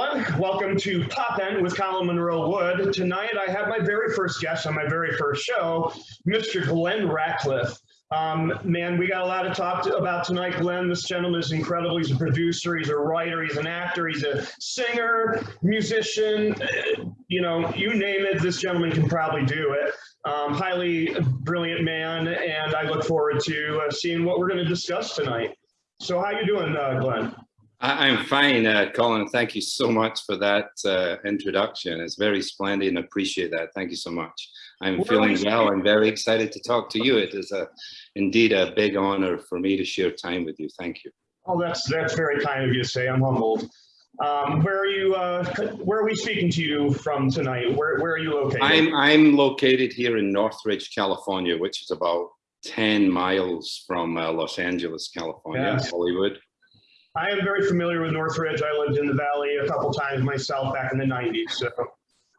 everyone. Welcome to Pop End with Colin Monroe Wood. Tonight, I have my very first guest on my very first show, Mr. Glenn Ratcliffe. Um, man, we got a lot to talk to, about tonight, Glenn. This gentleman is incredible. He's a producer, he's a writer, he's an actor, he's a singer, musician. You know, you name it, this gentleman can probably do it. Um, highly brilliant man, and I look forward to uh, seeing what we're going to discuss tonight. So, how you doing, uh, Glenn? I'm fine, uh, Colin. Thank you so much for that uh, introduction. It's very splendid and appreciate that. Thank you so much. I'm well, feeling well. I'm very excited to talk to you. It is a, indeed a big honor for me to share time with you. Thank you. Oh, that's that's very kind of you to say. I'm humbled. Um, where are you? Uh, where are we speaking to you from tonight? Where Where are you located? I'm I'm located here in Northridge, California, which is about 10 miles from uh, Los Angeles, California. Hollywood. I am very familiar with Northridge. I lived in the valley a couple times myself back in the 90s, so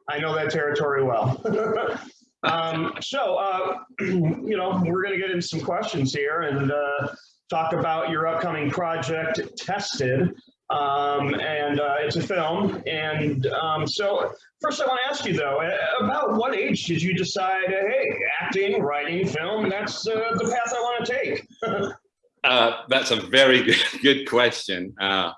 I know that territory well. um, so, uh, you know, we're going to get into some questions here and uh, talk about your upcoming project, Tested. Um, and uh, it's a film. And um, so, first, I want to ask you though, about what age did you decide, hey, acting, writing, film, that's uh, the path I want to take? Uh, that's a very good, good question. Uh,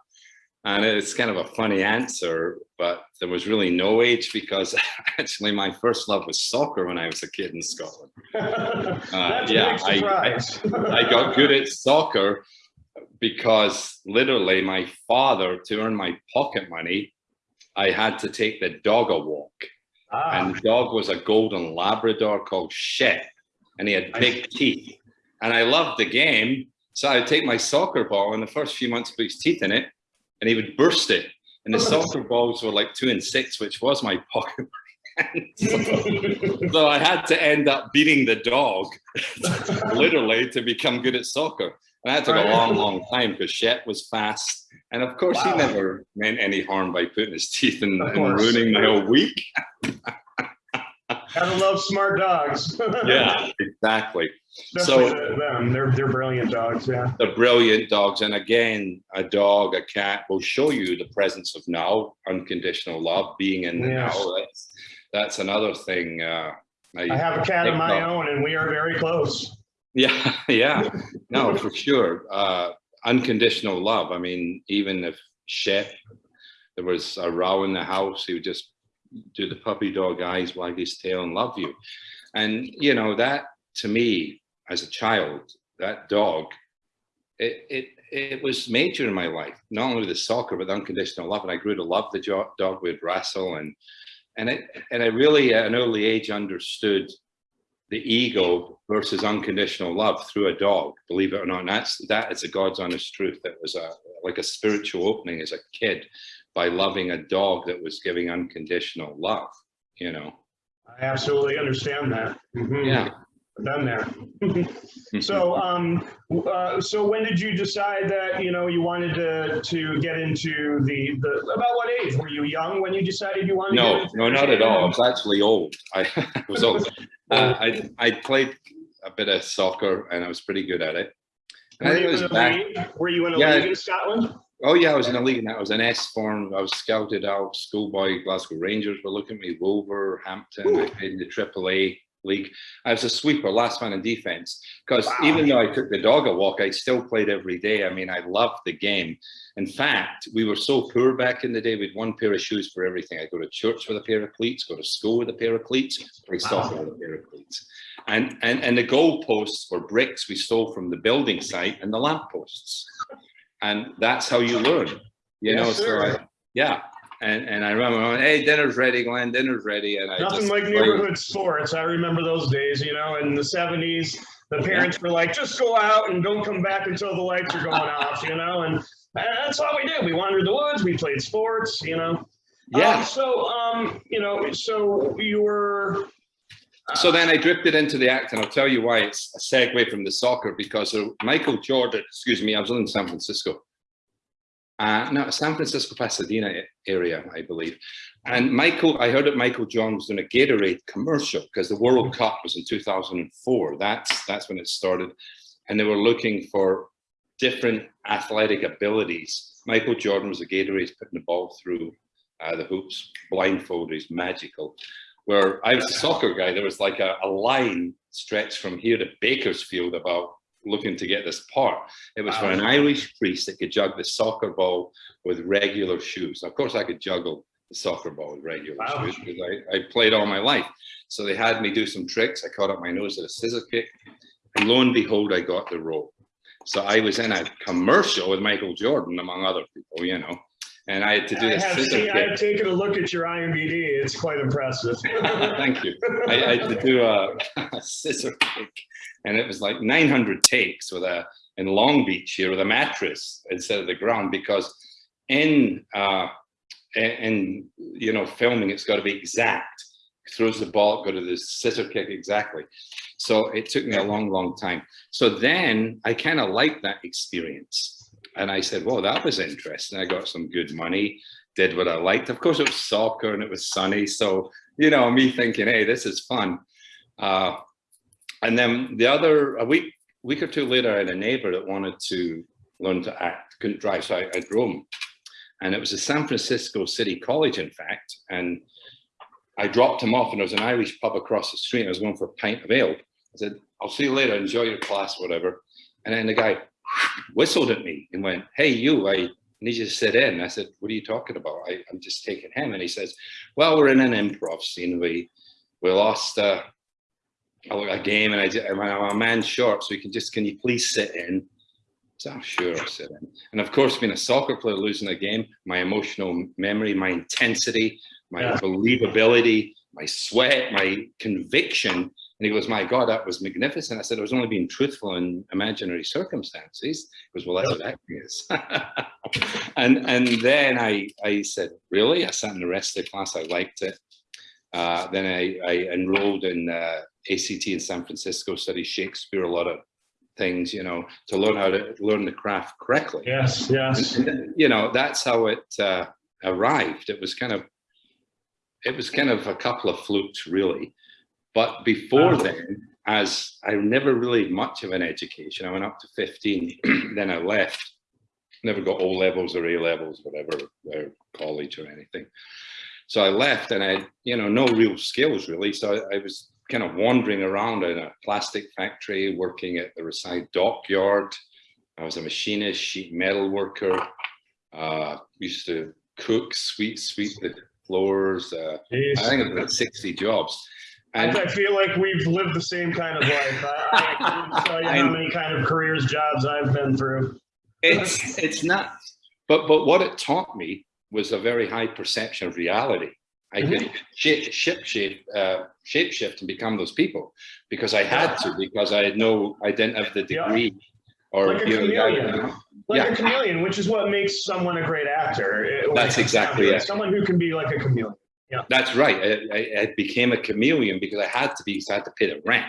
and it's kind of a funny answer, but there was really no age because actually my first love was soccer when I was a kid in Scotland. Uh, yeah, I, I, I got good at soccer because literally my father, to earn my pocket money, I had to take the dog a walk. Ah. And the dog was a golden Labrador called Shep, and he had big teeth. And I loved the game, so I'd take my soccer ball and the first few months put his teeth in it and he would burst it. And the oh, soccer balls were like two and six, which was my pocket so, so, I had to end up beating the dog, literally, to become good at soccer. And that took a long, long time because Shep was fast. And of course, wow. he never meant any harm by putting his teeth in and ruining my whole week. Gotta love smart dogs. yeah, exactly. Especially so them, they're they're brilliant dogs. Yeah, they're brilliant dogs, and again, a dog, a cat will show you the presence of now, unconditional love, being in the yes. now. That's that's another thing. Uh, I, I, have a cat of my own, and we are very close. Yeah, yeah, no, for sure. Uh, unconditional love. I mean, even if Shep, there was a row in the house, he would just do the puppy dog eyes, wag his tail, and love you. And you know that to me, as a child, that dog, it it it was major in my life. Not only the soccer, but the unconditional love. And I grew to love the dog. We'd wrestle, and and it and I really at an early age understood the ego versus unconditional love through a dog. Believe it or not, and that's that is a God's honest truth. That was a like a spiritual opening as a kid by loving a dog that was giving unconditional love, you know. I absolutely understand that. Mm -hmm. Yeah. Done there. so, um, uh, so when did you decide that you know you wanted to to get into the the about what age were you young when you decided you wanted? No, to no, not at all. I was actually old. I, was old. Uh, I I played a bit of soccer and I was pretty good at it. Were, I think it was back, were you in a yeah, league in Scotland? Oh yeah, I was in a league and that was an S form. I was scouted out. Schoolboy Glasgow Rangers were looking at me. Wolverhampton. Ooh. I played in the AAA league. I was a sweeper, last man in defense. Because wow. even though I took the dog a walk, I still played every day. I mean, I loved the game. In fact, we were so poor back in the day. We had one pair of shoes for everything. I go to church with a pair of cleats, go to school with a pair of cleats, play soccer wow. with a pair of cleats. And and and the goalposts were bricks we stole from the building site and the lampposts and that's how you learn you yes, know sir. so I, yeah. And and I remember going, hey dinner's ready Glenn dinner's ready. And I nothing like neighborhood sports. I remember those days you know in the 70s the parents yeah. were like just go out and don't come back until the lights are going off you know and that's all we did. We wandered the woods we played sports you know. Yeah. Um, so um you know so you were so then I drifted into the act, and I'll tell you why it's a segue from the soccer because Michael Jordan, excuse me, I was in San Francisco. Uh, no, San Francisco, Pasadena area, I believe. And Michael, I heard that Michael Jordan was doing a Gatorade commercial because the World Cup was in 2004. That's, that's when it started. And they were looking for different athletic abilities. Michael Jordan was a Gatorade putting the ball through uh, the hoops, blindfolded, he's magical. Where I was a soccer guy, there was like a, a line stretched from here to Bakersfield about looking to get this part. It was for an Irish priest that could jug the soccer ball with regular shoes. Of course, I could juggle the soccer ball with regular Wow. shoes because I, I played all my life. So they had me do some tricks. I caught up my nose at a scissor kick. And lo and behold, I got the role. So I was in a commercial with Michael Jordan, among other people, you know, and I had to do I this have seen. I've taken a look at your IMDb. It's quite impressive. Thank you. I, I had to do a, a scissor kick, and it was like 900 takes with a in Long Beach here with a mattress instead of the ground because in uh, in, you know filming it's got to be exact. Throws the ball, go to the scissor kick exactly. So it took me a long, long time. So then I kind of liked that experience. And I said, well, that was interesting. I got some good money, did what I liked. Of course, it was soccer and it was sunny. So, you know, me thinking, hey, this is fun. Uh, and then the other, a week, week or two later, I had a neighbor that wanted to learn to act, couldn't drive. So I, I drove him. And it was a San Francisco City College, in fact. And I dropped him off and there was an Irish pub across the street. I was going for a pint of ale. I said, I'll see you later, enjoy your class, whatever. And then the guy whistled at me and went, hey, you, I need you to sit in. I said, what are you talking about? I, I'm just taking him. And he says, well, we're in an improv scene. We, we lost uh, a, a game and I, I'm a man short, so you can just, can you please sit in? So I'm sure I'll sit in. And of course, being a soccer player losing a game, my emotional memory, my intensity, my Yeah. believability, my sweat, my conviction. And he goes, my God, that was magnificent. I said, I was only being truthful in imaginary circumstances. He goes, well, that's what acting is. and and then I, I said, really? I sat in the rest of the class. I liked it. Uh, then I, I enrolled in uh, ACT in San Francisco, studied Shakespeare, a lot of things, you know, to learn how to learn the craft correctly. yes, yes. And, and, you know, that's how it uh, arrived. It was kind of, it was kind of a couple of flukes, really. But before then, as I never really had much of an education, I went up to 15, then I left. Never got O levels or A levels, whatever, or college or anything. So I left and I, had, you know, no real skills really. So I, I was kind of wandering around in a plastic factory, working at the Rosyth dockyard. I was a machinist, sheet metal worker. Uh, used to cook, sweep, sweep the floors. Uh, I think about 60 jobs. I, I feel like we've lived the same kind of life. I, I couldn't tell you how many kind of careers, jobs I've been through. it's it's not but but what it taught me was a very high perception of reality i could shape shape shape uh shape shift and become those people because i had to because i had no i didn't have the Yeah. degree or Like a you know, chameleon. Like Yeah. a chameleon, which is what makes someone a great actor. That's it comes down exactly it. Someone who can be like a chameleon. That's right I, I, I became a chameleon because i had to be because i had to pay the rent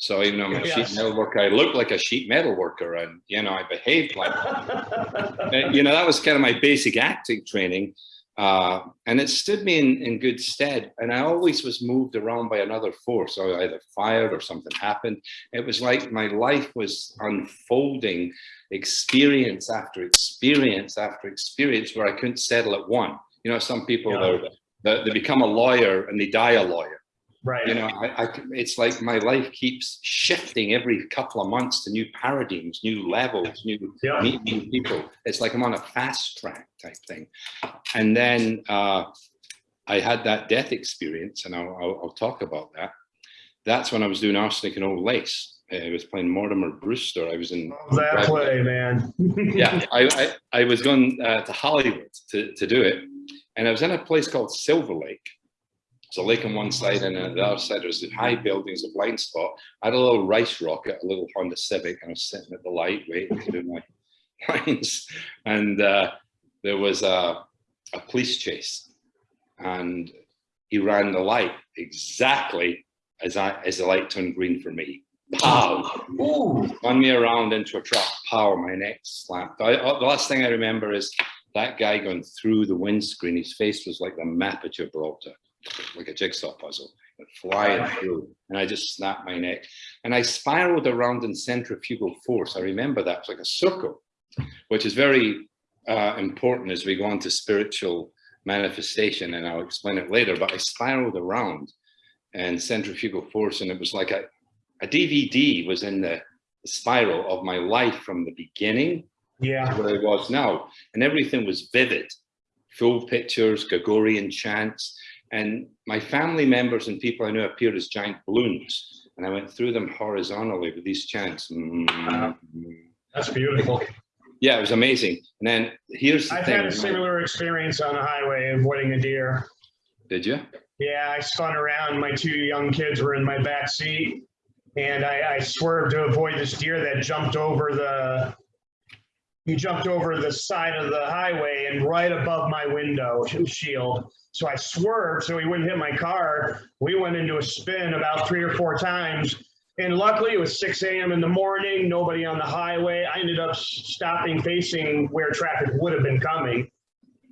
so even though i'm a Yes. sheet metal worker i looked like a sheet metal worker and you know i behaved like you know, that was kind of my basic acting training. Uh, and it stood me in, in good stead. And I always was moved around by another force. I either fired or something happened. It was like my life was unfolding experience after experience after experience where I couldn't settle at one. You know, some people, Yeah. They, they become a lawyer and they die a lawyer right. you know I, I it's like my life keeps shifting every couple of months to new paradigms new levels new Yeah. meet new people it's like i'm on a fast track type thing and then uh i had that death experience and i'll, I'll, I'll talk about that that's when i was doing arsenic and old lace i was playing mortimer brewster i was in that play, man. yeah, I, I, I was going uh, to Hollywood to, to do it. And I was in a place called Silver Lake. It's a lake on one side and on the other side there's the high buildings, a blind spot. I had a little rice rocket, a little Honda Civic, and I was sitting at the light waiting to do my lines. And uh, there was a, a police chase and he ran the light exactly as I as the light turned green for me. Pow! Ooh, spun me around into a truck, power, my neck slapped. I, uh, the last thing I remember is that guy going through the windscreen. His face was like the map of Gibraltar, like a jigsaw puzzle, flying through. And I just snapped my neck. And I spiraled around in centrifugal force. I remember that. It's like a circle, which is very uh, important as we go on to spiritual manifestation, and I'll explain it later, but I spiraled around and centrifugal force, and it was like a, a DVD was in the spiral of my life from the beginning Yeah. where I was now, and everything was vivid, full pictures, Gregorian chants, and my family members and people I knew appeared as giant balloons, and I went through them horizontally with these chants. Wow. That's beautiful. Yeah, it was amazing. And then here's the I've thing. had a similar experience on the highway avoiding a deer. Did you? Yeah, I spun around. My two young kids were in my back seat, and I, I swerved to avoid this deer that jumped over the. He jumped over the side of the highway and right above my window shield. So I swerved so he wouldn't hit my car. We went into a spin about three or four times. And luckily it was 6 a.m. in the morning, nobody on the highway. I ended up stopping facing where traffic would have been coming.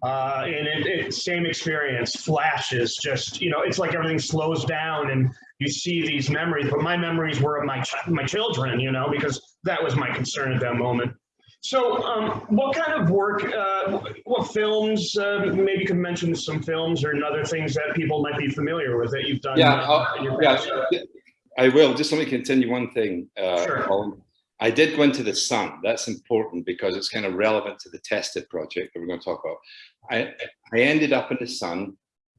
Uh, and it, it, same experience, flashes, just, you know, it's like everything slows down and you see these memories, but my memories were of my, ch- my children, you know, because that was my concern at that moment. So, um, what kind of work, uh, what films, uh, maybe you could mention some films or other things that people might be familiar with that you've done? Yeah, uh, I'll- in your yeah. I will. Just let me continue one thing. Uh, Sure. Colin. I did go into the sun. That's important because it's kind of relevant to the tested project that we're going to talk about. I, I ended up in the sun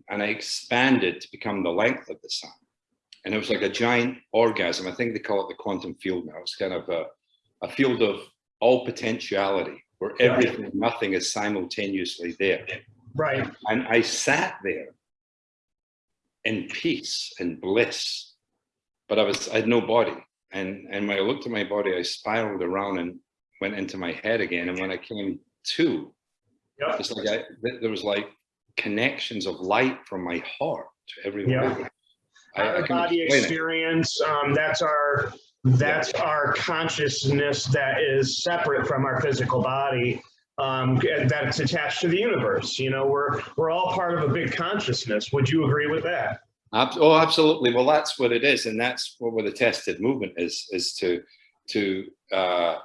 and I expanded to become the length of the sun. And it was like a giant orgasm. I think they call it the quantum field now. It's kind of a, a field of all potentiality where everything, and nothing is simultaneously there. Right, And I sat there in peace and bliss, but I was, I had no body. And, and when I looked at my body, I spiraled around and went into my head again. And when I came to, yep, it's like I, th- there was like connections of light from my heart to everywhere. Yeah. I, I body experience, um, that's our, that's our consciousness that is separate from our physical body. Um, that's attached to the universe, you know, we're, we're all part of a big consciousness. Would you agree with that? Oh, absolutely. Well, that's what it is, and that's what the tested movement is: is to to uh,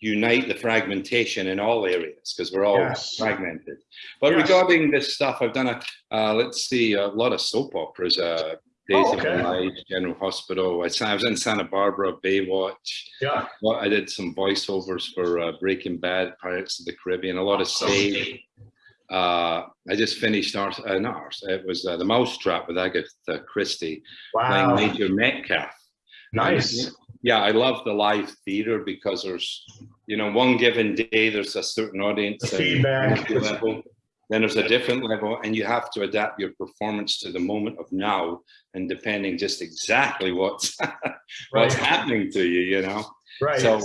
unite the fragmentation in all areas because we're all Yes. fragmented. But Yes. regarding this stuff, I've done a uh, let's see a lot of soap operas. Uh, Days Oh, of okay. Our Lives, General Hospital. I, I was in Santa Barbara, Baywatch. Yeah, Well, I did some voiceovers for uh, Breaking Bad, Pirates of the Caribbean, a lot of Save. Uh, I just finished Ars, uh, not Ars, it was uh, The Mousetrap with Agatha Christie wow. playing Major Metcalf. nice. Yeah, I love the live theater because there's, you know, one given day, there's a certain audience. The feedback. level. Then there's a different level and you have to adapt your performance to the moment of now and depending just exactly what's, what's Right, happening to you, you know? right, So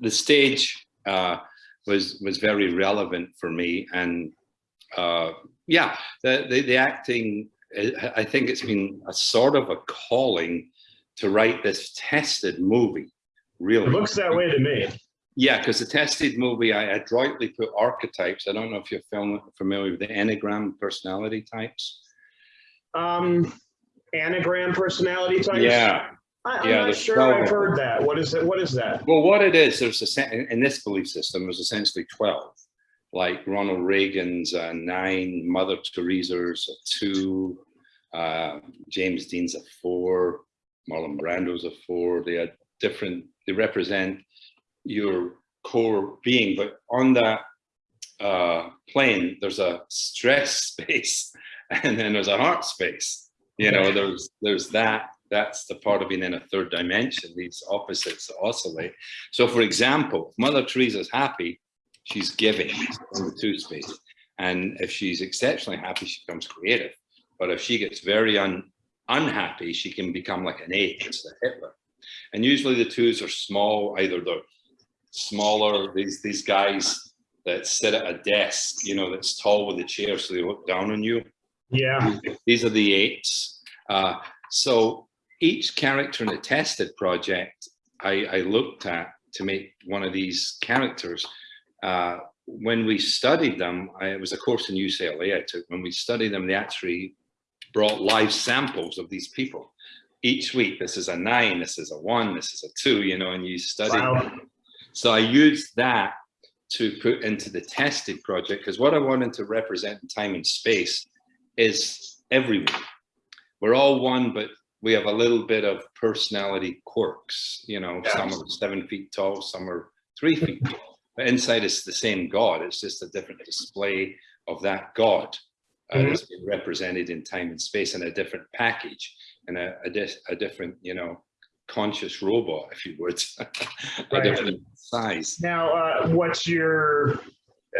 the stage uh, was was very relevant for me, and uh, yeah, the, the the acting. I I think it's been a sort of a calling to write this tested movie. Really, it looks that way to me. Yeah, because the tested movie, I adroitly put archetypes. I don't know if you're film, familiar with the Enneagram personality types. Um, anagram personality types? Yeah, I, I'm yeah, not sure 12 I've heard that. What is it? What is that? Well, what it is, there's a in- in this belief system, there's essentially 12. Like Ronald Reagan's uh, nine, Mother Teresa's a two, uh, James Dean's a four, Marlon Brando's a four. They are different, they represent your core being, but on that uh, plane, there's a stress space and then there's a heart space. You know, there's there's that. That's the part of being in a third dimension. These opposites oscillate. So, for example, Mother Teresa's happy, she's giving in the two space, and if she's exceptionally happy, she becomes creative. But if she gets very un, unhappy, she can become like an eight, it's the Hitler. And usually the twos are small. Either they're smaller. These these guys that sit at a desk, you know, that's tall with a chair, so they look down on you Yeah, these are the eights. Uh, so each character in a tested project, I, I looked at to make one of these characters. Uh, when we studied them, I, it was a course in UCLA I took. When we studied them, they actually brought live samples of these people. Each week, this is a nine, this is a one, this is a two, you know, and you study. Wow. them. So I used that to put into the tested project because what I wanted to represent in time and space is everyone. We're all one, but we have a little bit of personality quirks. You know, Yeah. some are seven feet tall, some are three feet tall. But inside it's the same God. It's just a different display of that God uh, Mhm. that's been represented in time and space in a different package and a, a, dis- a different, you know, conscious robot, if you would, a different size. Now, uh, what's your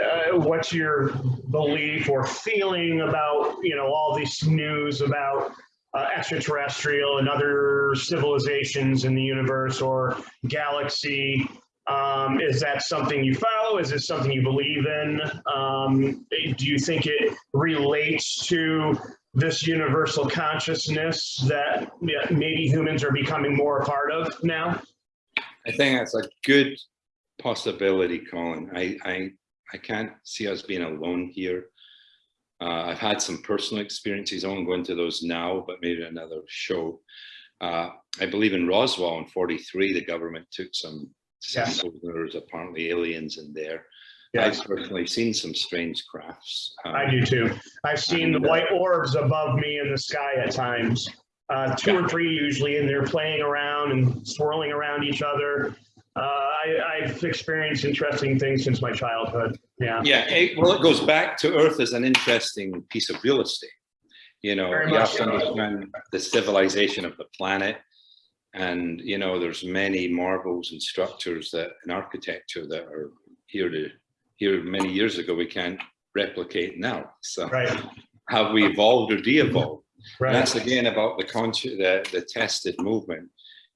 uh, what's your belief or feeling about you know all this news about uh, extraterrestrial and other civilizations in the universe or galaxy? Um, is that something you follow? Is it something you believe in? Um, do you think it relates to this universal consciousness that yeah, maybe humans are becoming more a part of now? I think that's a good possibility, Colin. I, I, I can't see us being alone here. Uh, I've had some personal experiences. I won't go into those now, but maybe another show. Uh, I believe in Roswell in 43, the government took some Yes. samples. There was apparently aliens in there. Yes. I've personally seen some strange crafts. Um, I do too. I've seen the white orbs above me in the sky at times. Uh, two or three usually, and they're playing around and swirling around each other. Uh, I, I've experienced interesting things since my childhood. Yeah. Yeah, it, well, it goes back to Earth as an interesting piece of real estate. You know, Very you have to understand the civilization of the planet. And, you know, there's many marvels and structures that in architecture that are here to, here many years ago, we can't replicate now. So Right. have we evolved or de-evolved? Right. That's again about the conscious, the, the tested movement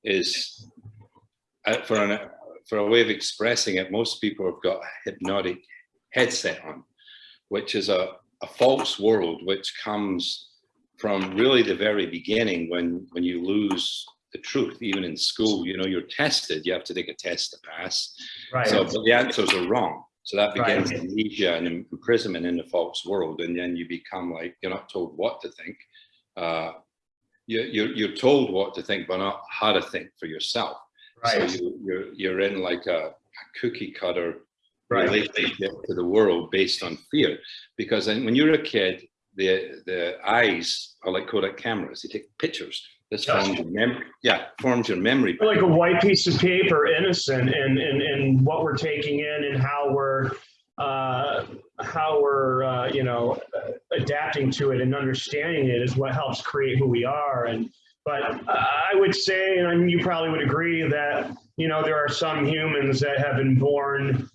is uh, for an, for a way of expressing it, most people have got a hypnotic headset on, which is a, a false world, which comes from really the very beginning when, when you lose the truth, even in school, you know, you're tested, you have to take a test to pass. Right. So but the answers are wrong. So that Right. begins amnesia and imprisonment in the false world. And then you become like, you're not told what to think. Uh, you, you're, you're told what to think, but not how to think for yourself. Right. So you, you're, you're in like a, a cookie cutter Right. relationship to the world based on fear. Because when you're a kid, the, the eyes are like Kodak cameras. They take pictures. This forms your memory. Yeah, forms your memory. like a white piece of paper, innocent, and and and what we're taking in and how we're uh, how we're uh, you know adapting to it and understanding it is what helps create who we are. And but I would say, and I mean, you probably would agree that you know there are some humans that have been born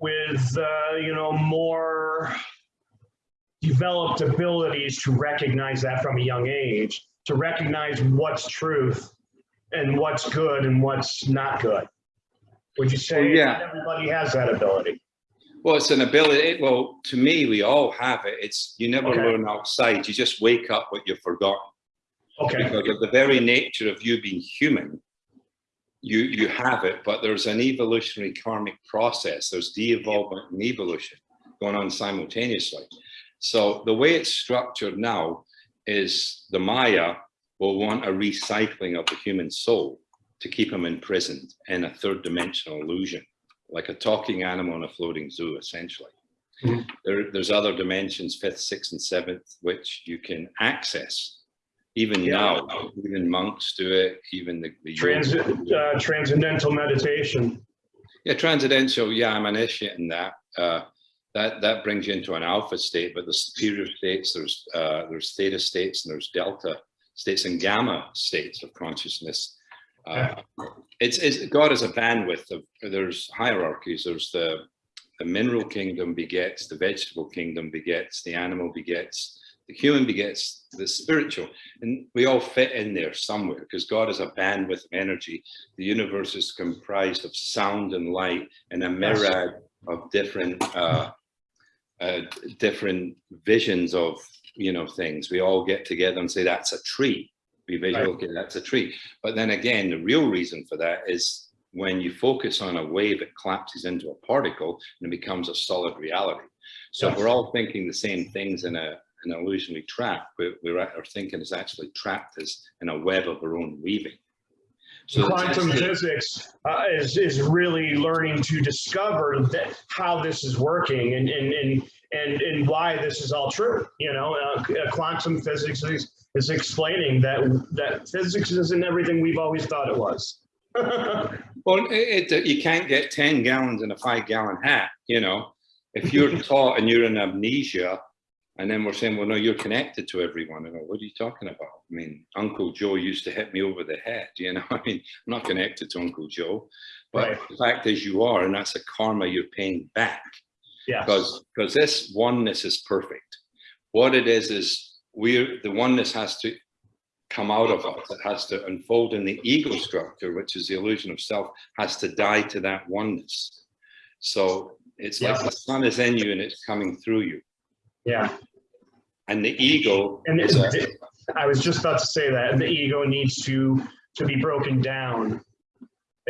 with uh, you know more developed abilities to recognize that from a young age, to recognize what's truth and what's good and what's not good. Would you say Well, yeah. everybody has that ability? Well, it's an ability. Well, to me, we all have it. It's you never Okay. learn outside. You just wake up what you've forgotten. Okay, Because of the very nature of you being human, you you have it. But there's an evolutionary karmic process. There's de-evolvement and evolution going on simultaneously. So the way it's structured now is the Maya will want a recycling of the human soul to keep them imprisoned in a third dimensional illusion, like a talking animal in a floating zoo, essentially. Mhm. There, there's other dimensions, fifth, sixth, and seventh, which you can access. Even Yeah. now, even monks do it, even the, the Transit, uh, transcendental meditation. yeah, transcendental. Yeah, I'm an initiate in that. Uh, that that brings you into an alpha state, but the superior states, there's uh, there's theta states and there's delta states and gamma states of consciousness. Uh, it's, it's God is a bandwidth of there's hierarchies. There's the the mineral kingdom begets the vegetable kingdom begets the animal begets the human begets the spiritual and we all fit in there somewhere because god is a bandwidth of energy the universe is comprised of sound and light and a myriad of different uh, uh, different visions of you know things. We all get together and say that's a tree. We visual Right. okay that's a tree. But then again the real reason for that is when you focus on a wave it collapses into a particle and it becomes a solid reality. So Yes. we're all thinking the same things in a an illusionary trap. We, we're our thinking is actually trapped as in a web of our own weaving So quantum physics uh, is is really learning to discover that how this is working and and and and, and why this is all true. You know, uh, uh, quantum physics is, is explaining that that physics isn't everything we've always thought it was. Well, it, it, you can't get 10 gallons in a five gallon hat, you know. If you're taught and you're in amnesia, and then we're saying, well, no, you're connected to everyone. And I go, what are you talking about? I mean, Uncle Joe used to hit me over the head, you know. I mean, I'm not connected to Uncle Joe, but Right. the fact is you are, and that's a karma you're paying back yes. because because this oneness is perfect. What it is is we're the oneness has to come out of us. It has to unfold in the ego structure, which is the illusion of self, has to die to that oneness. So it's like the sun is in you and it's coming through you. Yeah. And the ego And is it, I was just about to say that the ego needs to to be broken down.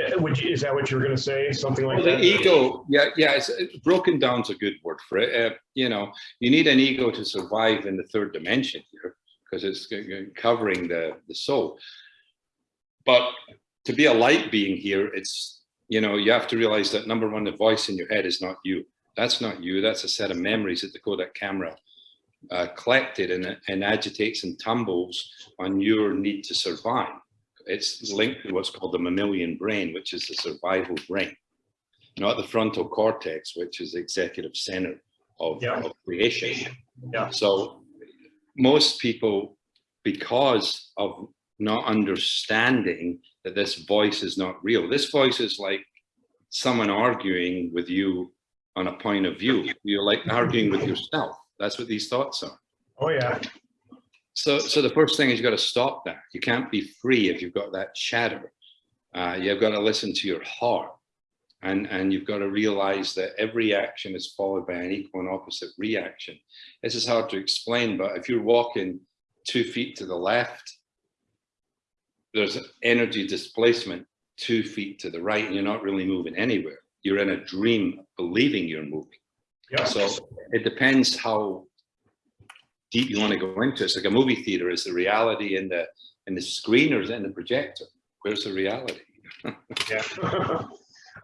Uh, Would you, is that what you were going to say? Something like Well, that? the ego, yeah, yeah, it's, it's broken down's a good word for it. Uh, you know, you need an ego to survive in the third dimension here because it's covering the the soul. But to be a light being here, it's you know you have to realize that number one, the voice in your head is not you. That's not you. That's a set of memories that the Kodak camera uh, collected and, and agitates and tumbles on your need to survive. It's linked to what's called the mammalian brain, which is the survival brain not the frontal cortex, which is the executive center of, Yeah. of creation. Yeah. So most people, because of not understanding that this voice is not real, this voice is like someone arguing with you on a point of view. You're like arguing with yourself. That's what these thoughts are. Oh yeah. So, so the first thing is you've got to stop that. You can't be free if you've got that chatter. Uh, you've got to listen to your heart. And, and you've got to realize that every action is followed by an equal and opposite reaction. This is hard to explain, but if you're walking two feet to the left, there's energy displacement two feet to the right, and you're not really moving anywhere. You're in a dream believing you're moving. Yeah. So it depends how deep you want to go into it. It's like a movie theater. Is the reality in the in the screen or is it in the projector? Where's the reality? Yeah.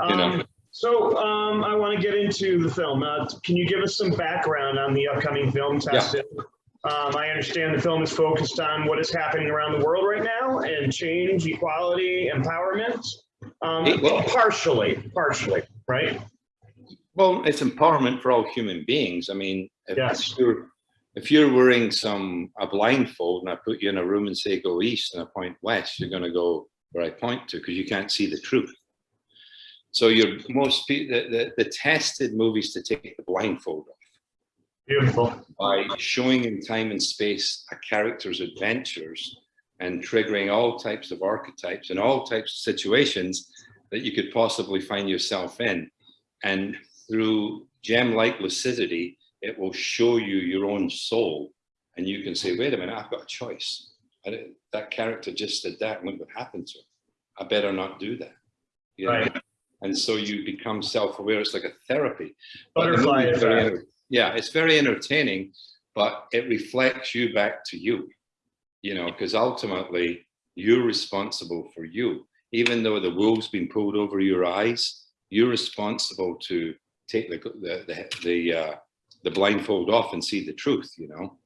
You know. um, so um, I want to get into the film. Uh, can you give us some background on the upcoming film, Tested? Um, I understand the film is focused on what is happening around the world right now and change, equality, empowerment. Um, It- well- partially, partially, right? Well, it's empowerment for all human beings. I mean, if, Yes. you're if you're wearing some a blindfold and I put you in a room and say go east and I point west, you're going to go where I point to because you can't see the truth. So you're most the, the the tested movies to take the blindfold off. Beautiful. by showing in time and space a character's adventures and triggering all types of archetypes and all types of situations that you could possibly find yourself in. And through gem-like lucidity, it will show you your own soul. And you can say, wait a minute, I've got a choice. I that character just did that. and Look what happened to him. I better not do that. You know? Right. And so you become self-aware. It's like a therapy. But the Butterfly very Yeah, it's very entertaining, but it reflects you back to you. You know, because ultimately you're responsible for you. Even though the wool's been pulled over your eyes, you're responsible to take the the the the, uh, the blindfold off and see the truth. You know.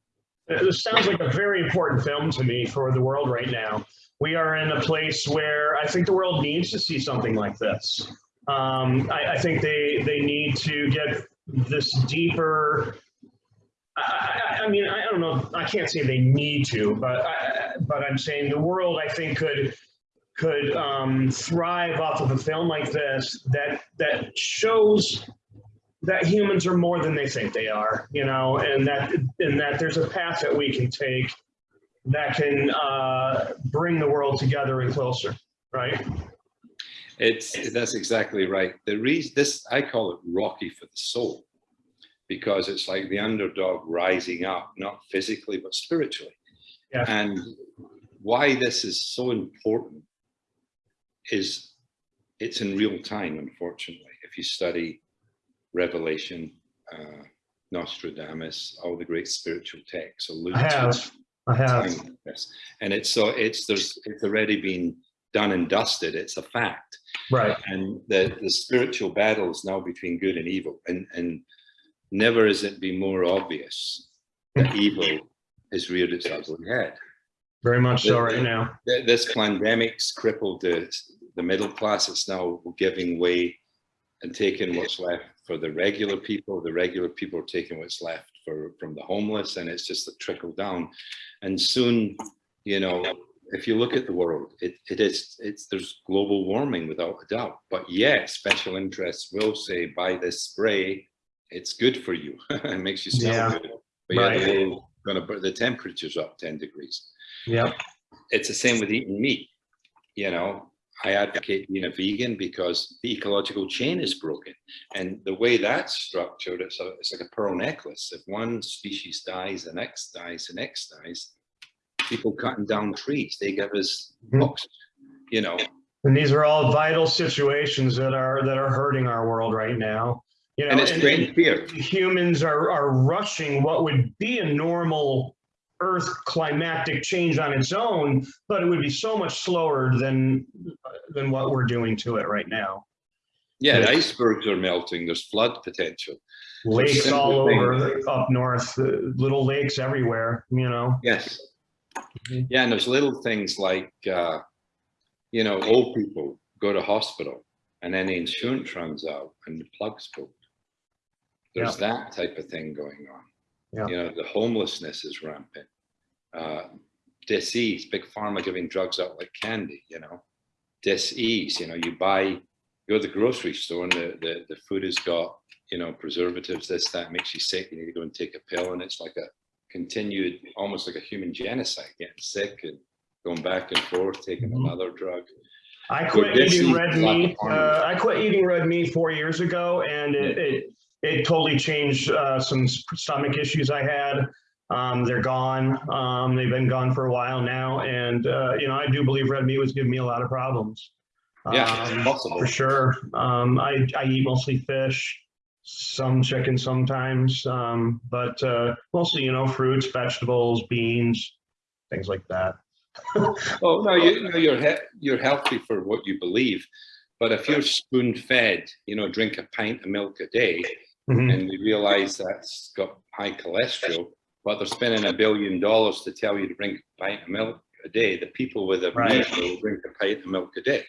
This sounds like a very important film to me for the world right now. We are in a place where I think the world needs to see something like this. Um, I, I think they they need to get this deeper. I, I, mean, I don't know. I can't say they need to, but I, but I'm saying the world I think could could um, thrive off of a film like this that that shows that humans are more than they think they are, you know, and that and that there's a path that we can take that can uh, bring the world together and closer, right? It's that's exactly right. The reason this I call it Rocky for the soul, because it's like the underdog rising up, not physically but spiritually. Yeah. And why this is so important is it's in real time, unfortunately. If you study Revelation, uh, Nostradamus, all the great spiritual texts allude I have, I have. like this. And it's so it's there's it's already been done and dusted. It's a fact. Right. And the, the spiritual battle is now between good and evil. And, and never has it been more obvious that evil has reared its ugly head. Very much so right now. Th- This pandemic's crippled the, the middle class. It's now giving way and taking what's left for the regular people. The regular people are taking what's left for, from the homeless and it's just a trickle down. And soon, you know, if you look at the world, it, it is, it's, there's global warming without a doubt. But yet special interests will say, buy this spray, it's good for you. It makes you smell Yeah, good. But yeah, right. the, world gonna, the temperature's up 10 degrees Yep. it's the same with eating meat. You know, I advocate being a vegan because the ecological chain is broken. And the way that's structured, it's, a, it's like a pearl necklace. If one species dies, the next dies, the next dies. People cutting down trees, they give us Mhm. you know. And these are all vital situations that are that are hurting our world right now. You know, And it's and- fear. humans are are rushing what would be a normal Earth climatic change on its own, but it would be so much slower than than what we're doing to it right now. Yeah, the Yeah. icebergs are melting, there's flood potential. Lakes simple all things. over up north, uh, little lakes everywhere. You know. Yes. Mhm. Yeah, and there's little things like, uh, you know, old people go to hospital and then the insurance runs out and the plug's pulled. There's that type of thing going on. Yeah. You know, the homelessness is rampant. Uh, disease, big pharma giving drugs out like candy, you know. Disease, you know, you buy, you go to the grocery store and the, the, the food has got, you know, preservatives, this, that makes you sick. You need to go and take a pill and it's like a continued, almost like a human genocide, getting sick and going back and forth, taking Mhm. another drug. I quit eating red meat. Uh, I quit eating red meat four years ago, and it it, it totally changed uh, some stomach issues I had. Um, they're gone. Um, they've been gone for a while now, and uh, you know I do believe red meat was giving me a lot of problems. Yeah, Um, for sure. Um, I I eat mostly fish, some chicken sometimes, um, but uh, mostly you know fruits, vegetables, beans, things like that. Oh, no, you, know, you're, he- you're healthy for what you believe. But if you're spoon fed, you know, drink a pint of milk a day, Mhm. and we realize that's got high cholesterol, but they're spending a billion dollars to tell you to drink a pint of milk a day, the people with a Right. will drink a pint of milk a day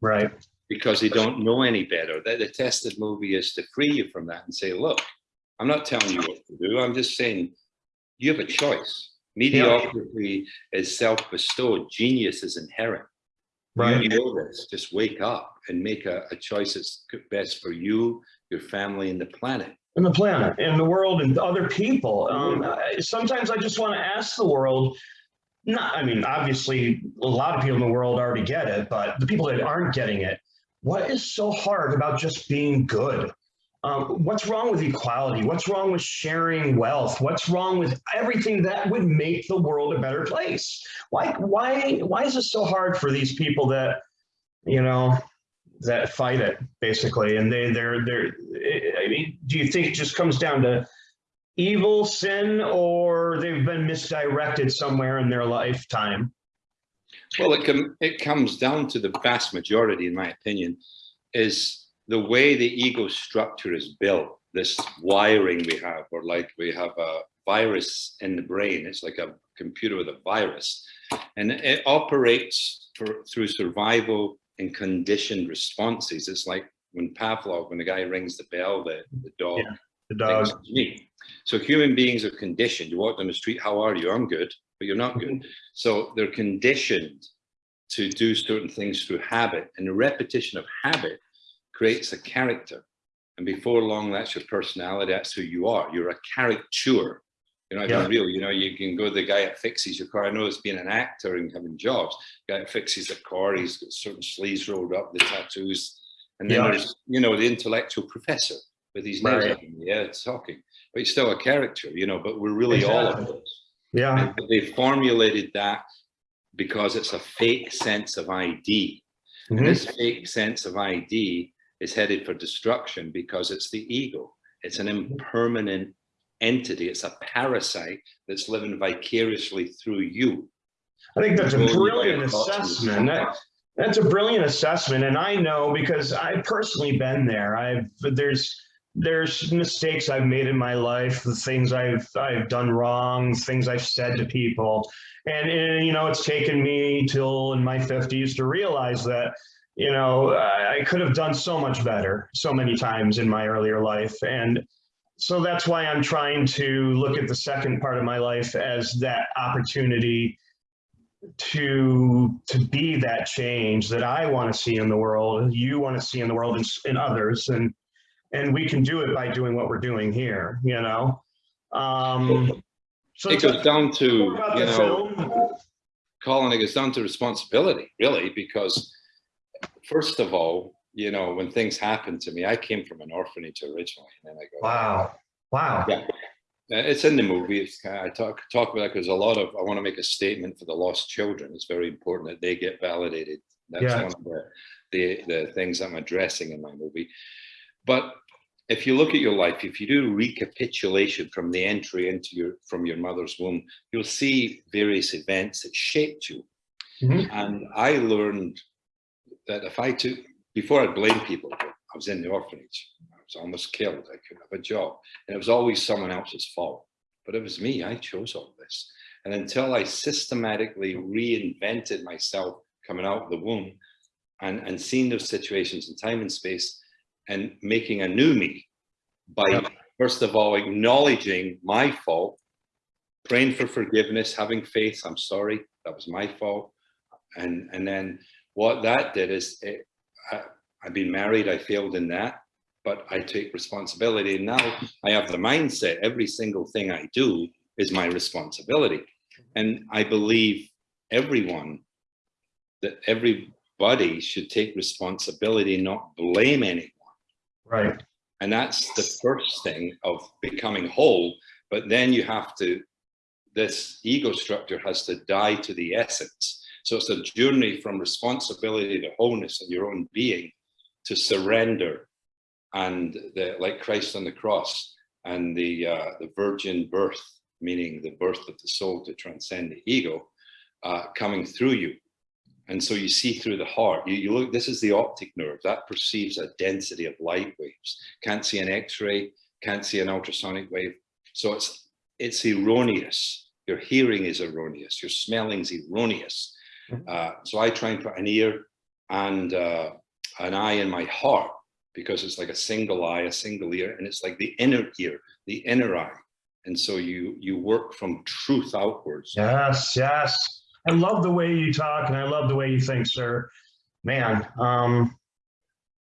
Right. because they don't know any better. The, the tested movie is to free you from that and say, look, I'm not telling you what to do. I'm just saying you have a choice. Mediocrity is self-bestowed. Genius is inherent. Right. You know this. Just wake up and make a, a choice that's best for you, your family, and the planet. and the planet and the world and other people. Um, sometimes I just want to ask the world, not, I mean, obviously a lot of people in the world already get it, but the people that aren't getting it, what is so hard about just being good? Um, what's wrong with equality? What's wrong with sharing wealth? What's wrong with everything that would make the world a better place? Why, why, why is it so hard for these people that, you know, that fight it basically and they they're they're i mean do you think it just comes down to evil sin or they've been misdirected somewhere in their lifetime Well, it, com- it comes down to the vast majority, in my opinion, is the way the ego structure is built, this wiring we have, or like we have a virus in the brain. It's like a computer with a virus. And it operates for, through survival and conditioned responses. It's like when Pavlov, when the guy rings the bell, the, the dog Yeah, the dog me. So human beings are conditioned. You walk down the street, how are you? I'm good, but you're not good. So they're conditioned to do certain things through habit, and the repetition of habit creates a character. And before long, that's your personality. That's who you are. You're a caricature. You're not Yeah. real. You know, you can go to the guy that fixes your car. I know it's being an actor and having jobs. Guy that fixes a car, he's got certain sleeves rolled up, the tattoos. And then Yeah. there's, you know, the intellectual professor with his nails Right. up in the air talking. But he's still a character, you know, but we're really all of Exactly. those. yeah And they formulated that because it's a fake sense of ID. And Mhm. this fake sense of ID is headed for destruction because it's the ego. It's an impermanent entity. It's a parasite that's living vicariously through you. i think that's a brilliant might have thoughts on this. assessment that, That's a brilliant assessment, and I know because I've personally been there. I've there's there's mistakes I've made in my life, the things I've I've done wrong, things I've said to people, and, and you know it's taken me till in my fifties to realize that you know I, I could have done so much better so many times in my earlier life, and so that's why I'm trying to look at the second part of my life as that opportunity to to be that change that I want to see in the world, you want to see in the world and in others, and and we can do it by doing what we're doing here, you know. Um, so It goes down to, you know. Colin, it goes down to responsibility, really, because first of all, you know, when things happen to me, I came from an orphanage originally, and then I go, Wow, wow. Yeah. Uh, It's in the movie. It's, kind of- I talk talk about it because a lot of I want to make a statement for the lost children. It's very important that they get validated. That's Yeah. one of the, the the things I'm addressing in my movie. But if you look at your life, if you do recapitulation from the entry into your from your mother's womb, you'll see various events that shaped you. Mhm. And I learned that if I took before I blame people, I was in the orphanage. I was almost killed. I couldn't have a job. And it was always someone else's fault. But it was me. I chose all this. And until I systematically reinvented myself coming out of the womb and, and seeing those situations in time and space and making a new me by, first of all, acknowledging my fault, praying for forgiveness, having faith. I'm sorry. That was my fault. And, and then what that did is it, I, I've been married. I failed in that but I take responsibility. And now I have the mindset, every single thing I do is my responsibility. And I believe everyone, that everybody should take responsibility, not blame anyone. Right. And that's the first thing of becoming whole. But then you have to, this ego structure has to die to the essence. So it's a journey from responsibility to wholeness of your own being to surrender and the, like Christ on the cross and the uh, the virgin birth, meaning the birth of the soul to transcend the ego, uh, coming through you. And so you see through the heart. You, you look. This is the optic nerve that perceives a density of light waves. Can't see an X-ray. Can't see an ultrasonic wave. So it's it's erroneous. Your hearing is erroneous. Your smelling is erroneous. Mhm. Uh, so I try and put an ear and uh, an eye in my heart because it's like a single eye, a single ear, and it's like the inner ear, the inner eye. And so you you work from truth outwards. Yes, yes. I love the way you talk and I love the way you think, sir. Man, um,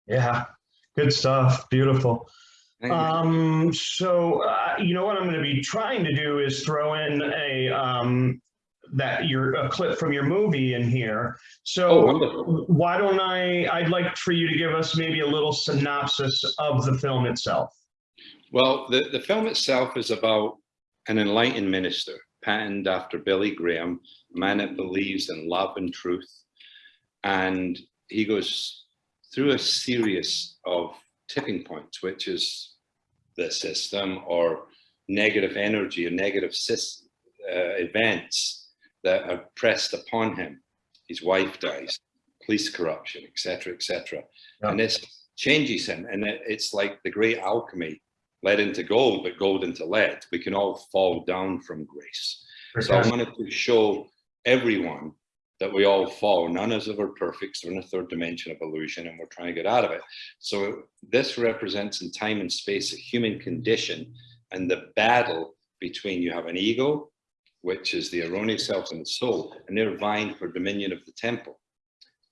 yeah, good stuff. Beautiful. Um, so, uh, you know what I'm going to be trying to do is throw in a, um, that your, a clip from your movie in here. oh, So wonderful. why don't I, I'd like for you to give us maybe a little synopsis of the film itself. Well, the, the film itself is about an enlightened minister, patterned after Billy Graham, a man that believes in love and truth. And he goes through a series of tipping points, which is the system or negative energy or negative uh, events that are pressed upon him. His wife dies, police corruption, etc., etc. Yeah. And this changes him, and it, it's like the great alchemy lead into gold, but gold into lead. We can all fall down from grace. So I wanted to show everyone that we all fall. None of us are perfect. So we're in a third dimension of illusion and we're trying to get out of it. So this represents in time and space a human condition and the battle between you have an ego, which is the erroneous self and the soul, and they're vying for dominion of the temple.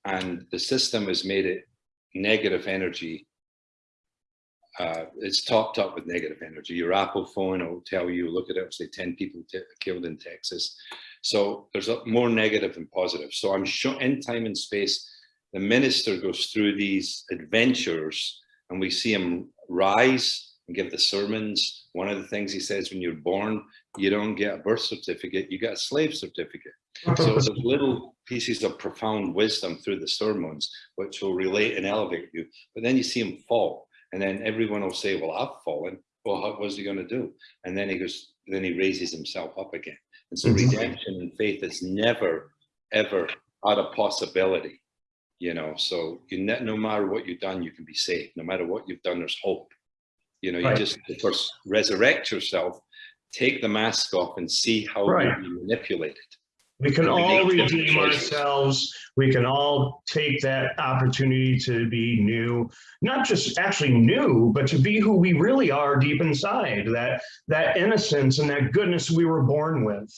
And the system has made it negative energy uh, it's topped up with negative energy. Your Apple phone will tell you, look at it, say 10 people killed in Texas. So there's a, more negative than positive. So I'm sure in time and space, the minister goes through these adventures and we see him rise and give the sermons. One of the things he says when you're born, you don't get a birth certificate, you get a slave certificate. So there's little pieces of profound wisdom through the sermons, which will relate and elevate you. But then you see him fall. And then everyone will say, well, I've fallen. Well, what was he going to do? And then he goes, then he raises himself up again. And so Mhm. redemption and faith is never, ever out of possibility. you know, so you no matter what you've done, you can be saved. No matter what you've done, there's hope. You know, you Right. just first resurrect yourself, take the mask off, and see how Right. you're being manipulated. We can all redeem ourselves. We can all take that opportunity to be new, not just actually new, but to be who we really are deep inside. That that innocence and that goodness we were born with,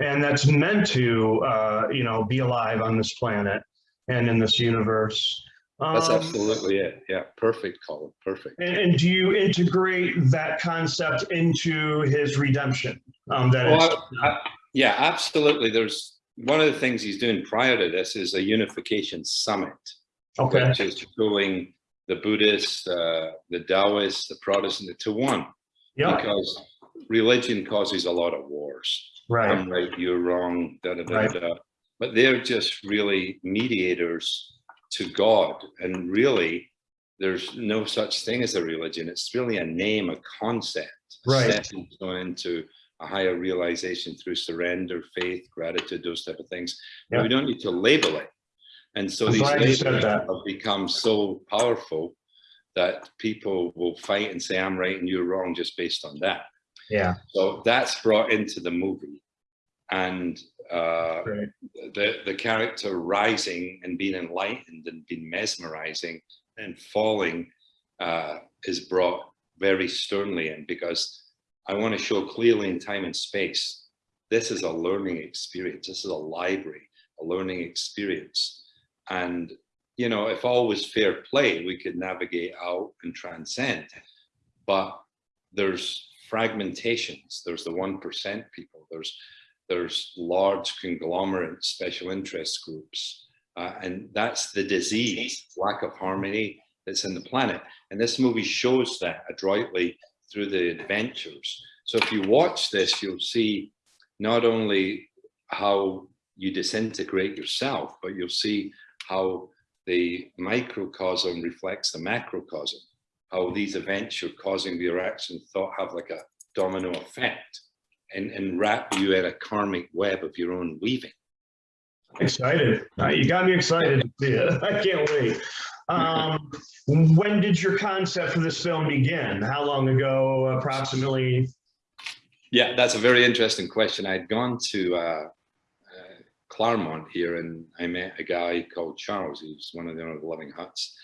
and that's meant to, uh, you know, be alive on this planet and in this universe. That's Um, absolutely it. Yeah, perfect, Colin. Perfect. And, and do you integrate that concept into his redemption? Um, that Well, I- yeah, absolutely. There's one of the things he's doing prior to this is a unification summit. okay, which is pulling the Buddhists, uh, the Taoists, the Protestant to one, yeah, because religion causes a lot of wars. right, I'm right, you're wrong, da da da Right. da. But they're just really mediators to God, and really, there's no such thing as a religion. It's really a name, a concept, a Right. into a higher realization through surrender, faith, gratitude, those type of things. We don't need to label it. And so I'm these glad you said labels have become so powerful that people will fight and say, I'm right and you're wrong just based on that. yeah, So that's brought into the movie. And uh, great, the, the character rising and being enlightened and being mesmerizing and falling uh, is brought very sternly in because I want to show clearly in time and space. This is a learning experience. This is a library, a learning experience. And, you know, if all was fair play, we could navigate out and transcend. But there's fragmentations. There's the 1% people. There's there's large conglomerate special interest groups. Uh, and that's the disease, lack of harmony that's in the planet. And this movie shows that adroitly through the adventures. So if you watch this, you'll see not only how you disintegrate yourself, but you'll see how the microcosm reflects the macrocosm, how these events you're causing the reaction thought have like a domino effect and, and wrap you in a karmic web of your own weaving. excited. Uh, You got me excited to see it. I can't wait. Um, when did your concept for this film begin? How long ago approximately? Yeah, that's a very interesting question. I'd gone to uh, uh, Claremont here and I met a guy called Charles, who's one of the owner of Loving Huts,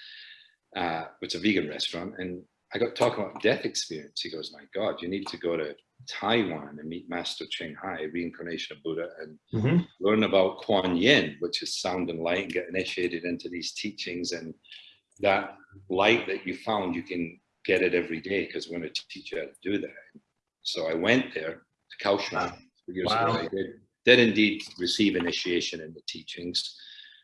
uh, which is a vegan restaurant. And I got talking about death experience. He goes, my God, you need to go to Taiwan and meet Master Ching Hai, reincarnation of Buddha, and Mhm. learn about Kuan Yin, which is sound and light, and get initiated into these teachings. And that light that you found, you can get it every day because we're going to teach you how to do that. So I went there to Kaohsiung Wow. years Wow. I did, did indeed receive initiation in the teachings.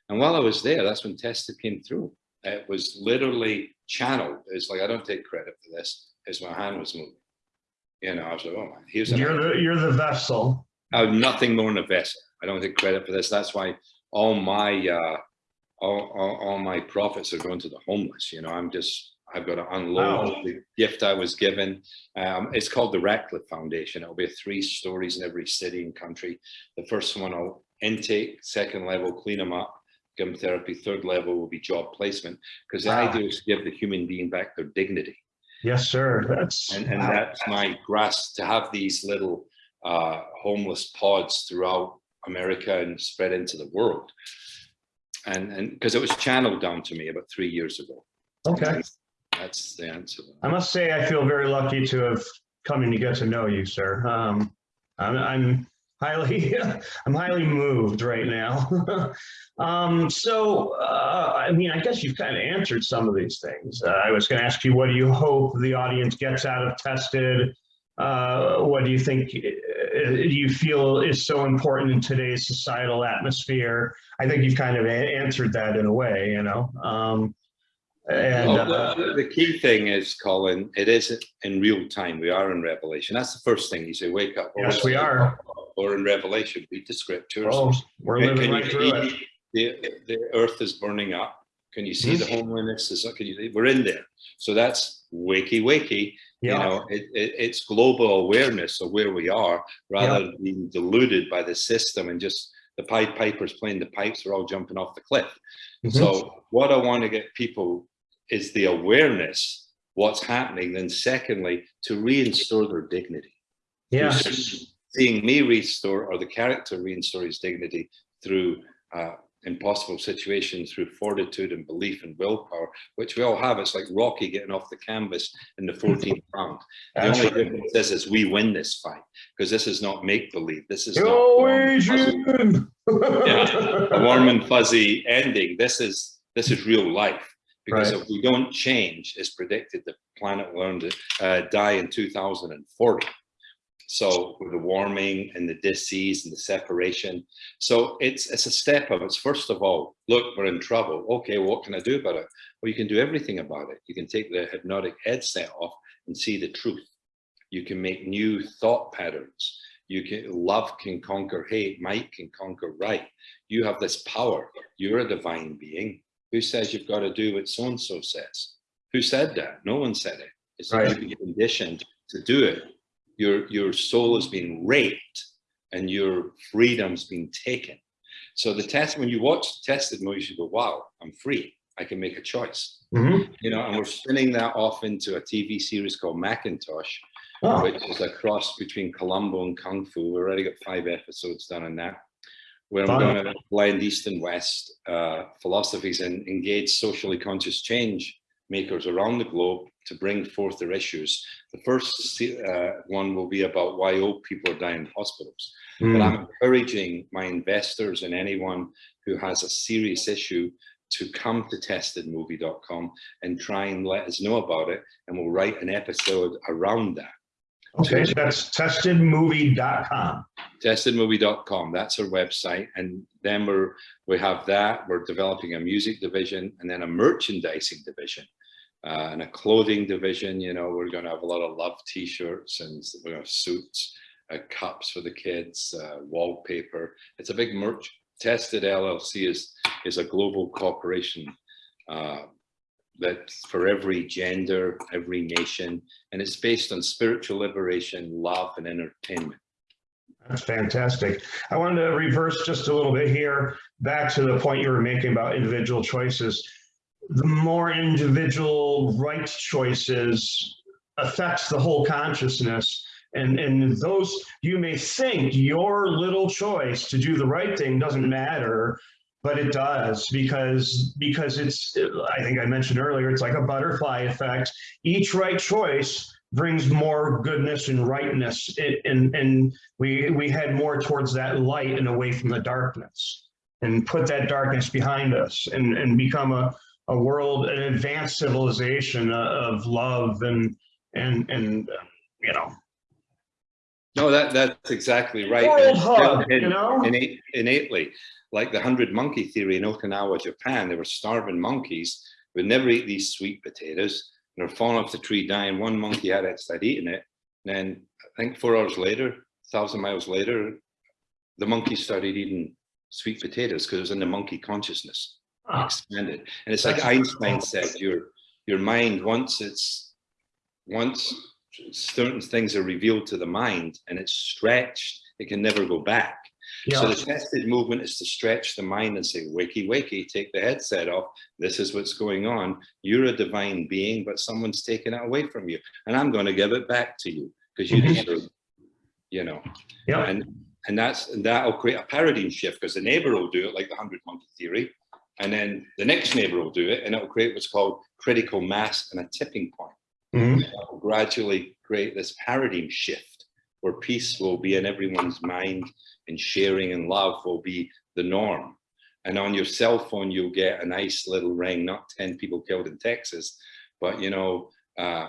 And while I was there, that's when Testa came through. It was literally channeled. It's like, I don't take credit for this, as my hand was moving. You know, I was like, oh man, here's You're the, you're the vessel. I'm nothing more than a vessel. I don't take credit for this. That's why all my uh, all, all, all my profits are going to the homeless. You know, I'm just I've got to unload Wow. the gift I was given. Um, it's called the Ratcliffe Foundation. It'll be three stories in every city and country. The first one I'll intake, second level, clean them up, therapy. Third level will be job placement because the Wow. idea is to give the human being back their dignity Yes, sir. That's and, and that's my grasp to have these little uh, homeless pods throughout America and spread into the world. And and because it was channeled down to me about three years ago. okay. That's the answer. I must say, I feel very lucky to have come and to get to know you, sir. Um, I'm, I'm highly, I'm highly moved right now. um, so, uh, I mean, I guess you've kind of answered some of these things. Uh, I was going to ask you, what do you hope the audience gets out of Tested? Uh, what do you think uh, you feel is so important in today's societal atmosphere? I think you've kind of answered that in a way, you know. Um, and Well, uh, the, the key thing is, Colin, it is in real time. We are in Revelation. That's the first thing you say, wake up. Yes, we are. Or in Revelation, read the scriptures. oh, we're Can- living can right through it. The, the earth is burning up. Can you see the homelessness? Is, can you, we're in there. So that's wakey, wakey. You know, it, it, it's global awareness of where we are rather than being deluded by the system and just the Pied Pipers playing the pipes are all jumping off the cliff. Mhm. So what I want to get people is the awareness what's happening. Then secondly, to reinstore their dignity. Yeah. Seeing me restore or the character restore his dignity through uh, impossible situations, through fortitude and belief and willpower, which we all have. It's like Rocky getting off the canvas in the 14th round. The That's only right. difference is, is we win this fight because this is not make believe. This is not warm and fuzzy- Adrian! Yeah, a warm and fuzzy ending. This is this is real life because Right. if we don't change, it's predicted the planet will uh, die in 2040. So with the warming and the disease and the separation, so it's it's a step of it's first of all, look, we're in trouble. Okay, what can I do about it? Well, you can do everything about it. You can take the hypnotic headset off and see the truth. You can make new thought patterns. You can love can conquer hate, might can conquer right. You have this power. You're a divine being. Who says you've got to do what so and so says? Who said that? No one said it. It's Right. conditioned to do it. Your your soul has been raped and your freedom's been taken. So the test, when you watch the tested movies, you go, wow, I'm free. I can make a choice. Mhm. You know, and we're spinning that off into a TV series called Macintosh, Oh, which is a cross between Columbo and Kung Fu. We've already got five episodes done on that. Where I'm going to blend East and West uh, philosophies and engage socially conscious change makers around the globe to bring forth their issues. The first uh, one will be about why old people are dying in hospitals. But mm, I'm encouraging my investors and anyone who has a serious issue to come to testedmovie.com and try and let us know about it. And we'll write an episode around that. okay, so that's testedmovie.com. testedmovie.com that's our website and then we're we have that we're developing a music division and then a merchandising division uh, and a clothing division you know we're going to have a lot of love t-shirts and we're going to have suits uh, cups for the kids uh, wallpaper it's a big merch tested llc is is a global corporation uh, that for every gender every nation and it's based on spiritual liberation love and entertainment That's fantastic. I wanted to reverse just a little bit here, back to the point you were making about individual choices. The more individual right choices affects the whole consciousness. And, and those, you may think your little choice to do the right thing doesn't matter, but it does because, because it's, I think I mentioned earlier, it's like a butterfly effect. Each right choice brings more goodness and rightness and, and, and we we head more towards that light and away from the darkness and put that darkness behind us and and become a a world an advanced civilization of love and and and uh, you know No, that that's exactly right. World hub in- you know innate- innately, like the hundred monkey theory in Okinawa, Japan. They were starving monkeys who would never eat these sweet potatoes. And they're falling off the tree dying. One monkey had it, started eating it. And then I think four hours later, thousand miles later, the monkey started eating sweet potatoes because it was in the monkey consciousness Ah, expanded. And it's like Einstein said, your your mind once it's once certain things are revealed to the mind and it's stretched, it can never go back. So yeah the tested movement is to stretch the mind and say, wakey, wakey, take the headset off. This is what's going on. You're a divine being, but someone's taken it away from you. And I'm going to give it back to you because you Mhm. deserve, you know, yeah and and that's and that'll create a paradigm shift because the neighbor will do it like the hundred monkey theory. And then the next neighbor will do it and it'll create what's called critical mass and a tipping point Mhm. that will gradually create this paradigm shift where peace will be in everyone's mind and sharing and love will be the norm. And on your cell phone, you'll get a nice little ring, not 10 people killed in Texas, but you know, uh,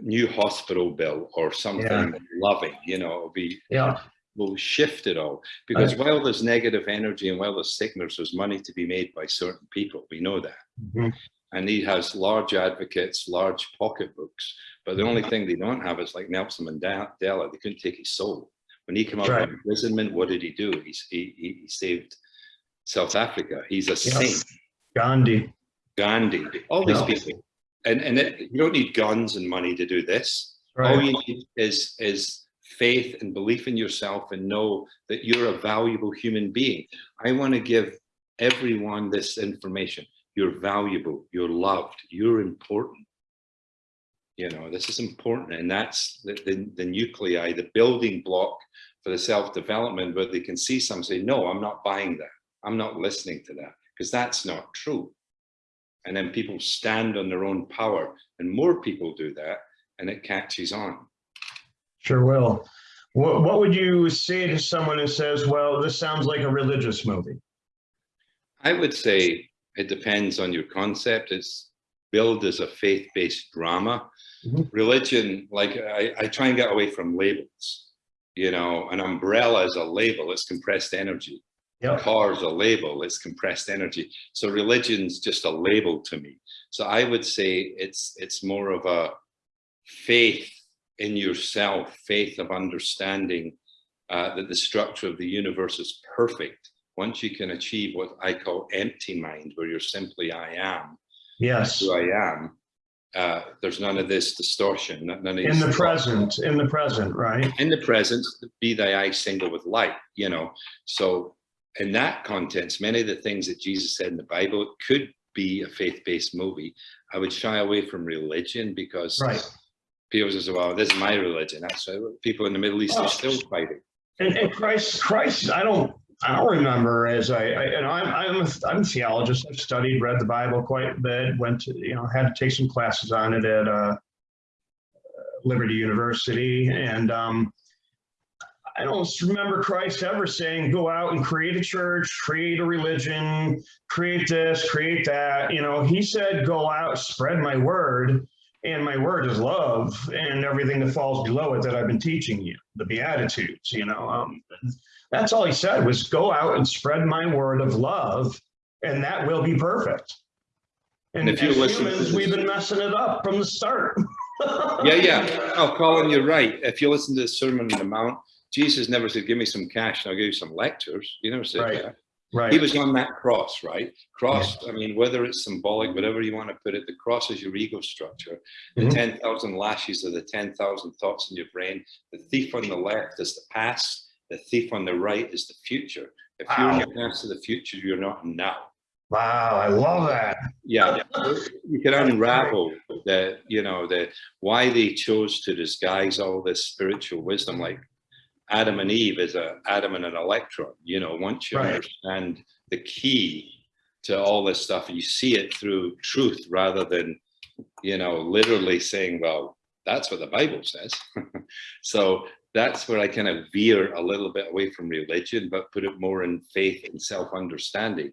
new hospital bill or something loving, you know, it'll be, yeah will shift it all. Because while there's negative energy and while there's sickness, there's money to be made by certain people. We know that Mhm. and he has large advocates, large pocketbooks. But the only thing they don't have is like Nelson Mandela. They couldn't take his soul. When he came out Right. of imprisonment, what did he do? He's, he, he, he saved South Africa. He's a Yeah. saint. gandhi Gandhi, all these Yeah. people. And, and it, you don't need guns and money to do this. right All you need is, is faith and belief in yourself and know that you're a valuable human being. I want to give everyone this information. You're valuable, you're loved, you're important. You know, this is important. And that's the, the, the nuclei, the building block for the self-development but they can see some say, no, I'm not buying that. I'm not listening to that because that's not true. And then people stand on their own power and more people do that and it catches on. Sure will. What, what would you say to someone who says, well, this sounds like a religious movie? I would say it depends on your concept. It's billed as a faith-based drama. Mhm. Religion, like I, I try and get away from labels. You know, an umbrella is a label, it's compressed energy. Yep. Car is a label, it's compressed energy. So religion's just a label to me. So I would say it's it's more of a faith in yourself, faith of understanding uh, that the structure of the universe is perfect. Once you can achieve what I call empty mind, where you're simply I am, Yes. who I am, uh, there's none of this distortion, none of In the present, in the present, right? in the present, be thy eye single with light, you know. So in that context, many of the things that Jesus said in the Bible could be a faith-based movie. I would shy away from religion because Right. People say, well, this is my religion. That's why people in the Middle East are still fighting. And, and Christ, Christ, I don't, I don't remember as I, I you know, I'm, I'm, a, I'm a theologist. I've studied, read the Bible quite a bit, went to, you know, had to take some classes on it at uh, Liberty University. And um, I don't remember Christ ever saying, go out and create a church, create a religion, create this, create that. You know, he said, go out, spread my word. And my word is love and everything that falls below it that I've been teaching you, the Beatitudes, you know. Um, that's all he said was go out and spread my word of love and that will be perfect. And And if you as listen humans, we've been messing it up from the start. Yeah, yeah. Oh, Colin, you're right. If you listen to the Sermon on the Mount, Jesus never said, give me some cash and I'll give you some lectures. He never said Right. that. Right. He was on that cross, right? Cross, I mean, whether it's symbolic, whatever you want to put it, the cross is your ego structure. The Mhm. 10,000 lashes are the 10,000 thoughts in your brain. The thief on the left is the past. The thief on the right is the future. If you're Wow. in your past to the future, you're not now. Wow, I love that. Yeah, you can unravel the, you know, the why they chose to disguise all this spiritual wisdom, like Adam and Eve is a atom and an electron. You know, once you Right. understand the key to all this stuff, you see it through truth rather than, you know, literally saying, well, that's what the Bible says. so that's where I kind of veer a little bit away from religion, but put it more in faith and self-understanding.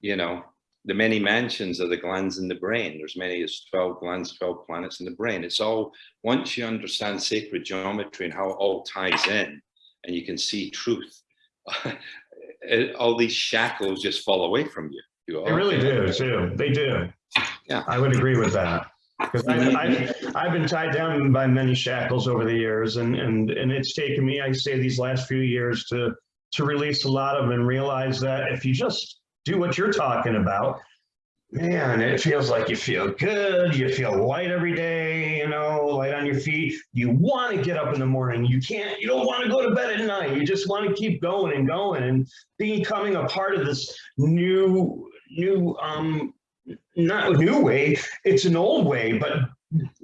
You know, the many mansions of the glands in the brain. There's many as 12 glands, 12 planets in the brain. It's all, once you understand sacred geometry and how it all ties in and you can see truth, it- all these shackles just fall away from you. You They really do too. They do. Yeah. I would agree with that. Because I've, mm-hmm. I've, I've been tied down by many shackles over the years and, and, and it's taken me, I say these last few years to, to release a lot of them and realize that if you just do what you're talking about, man, it feels like you feel good. You feel light every day, you know, light on your feet. You want to get up in the morning. You can't, you don't want to go to bed at night. You just want to keep going and going and becoming a part of this new, new, um, not new way, it's an old way, but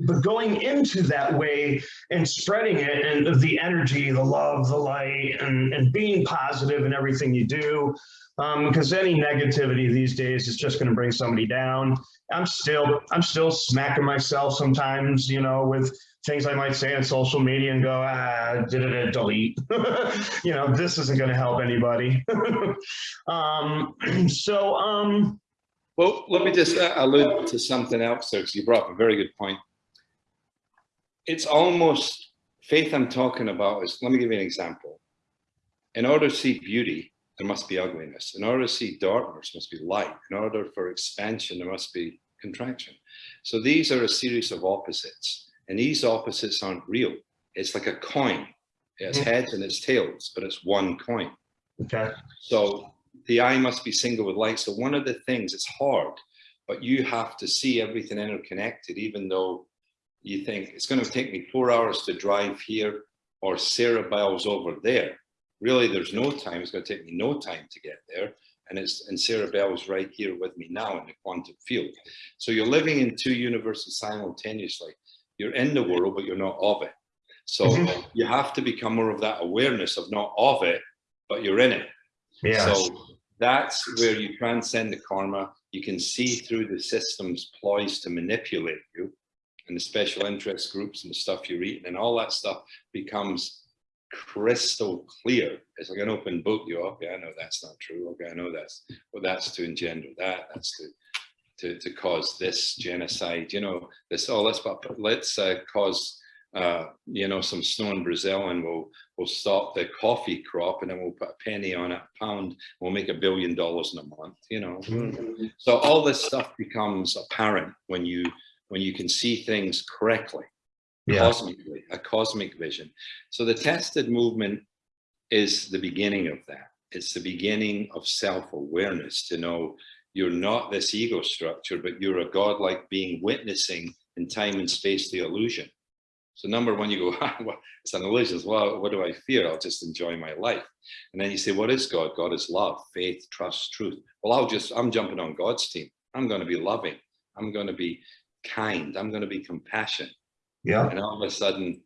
but going into that way and spreading it and the energy, the love, the light, and, and being positive in everything you do. Um, because any negativity these days is just going to bring somebody down. I'm still I'm still smacking myself sometimes, you know, with things I might say on social media and go, ah, did it delete. you know, this isn't going to help anybody. um, so um, Well, let me just uh, allude to something else there, because you brought up a very good point. It's almost, faith I'm talking about is, let me give you an example. In order to see beauty, there must be ugliness. In order to see darkness, must be light. In order for expansion, there must be contraction. So these are a series of opposites, and these opposites aren't real. It's like a coin. It has Mhm. heads and its tails, but it's one coin. okay. So the eye must be single with light. So one of the things, it's hard, but you have to see everything interconnected, even though you think it's going to take me four hours to drive here. or Sarah Bell's over there. Really, there's no time. It's going to take me no time to get there. And it's and Sarah Bell's right here with me now in the quantum field. So you're living in two universes simultaneously. You're in the world, but you're not of it. So Mhm. you have to become more of that awareness of not of it, but you're in it. So that's where you transcend the karma. You can see through the system's ploys to manipulate you and the special interest groups and the stuff you're eating and all that stuff becomes crystal clear. It's like an open book. You, okay, I know that's not true. Okay, I know that's, well, that's to engender that. That's to, to, to cause this genocide, you know, this, oh, let's, let's uh, cause uh, you know, some snow in Brazil and we'll, we'll stop the coffee crop and then we'll put a penny on a pound. We'll make a billion dollars in a month, you know. Mhm. So all this stuff becomes apparent when you, when you can see things correctly, Yeah. cosmically, a cosmic vision. So the tested movement is the beginning of that. It's the beginning of self-awareness to know you're not this ego structure, but you're a godlike being witnessing in time and space the illusion. So number one, you go, "Ah, well, it's an illusion. Well, what do I fear? I'll just enjoy my life. And then you say, what is God? God is love, faith, trust, truth. Well, I'll just, I'm jumping on God's team. I'm going to be loving. I'm going to be kind. I'm going to be compassionate. Yeah. And all of a sudden,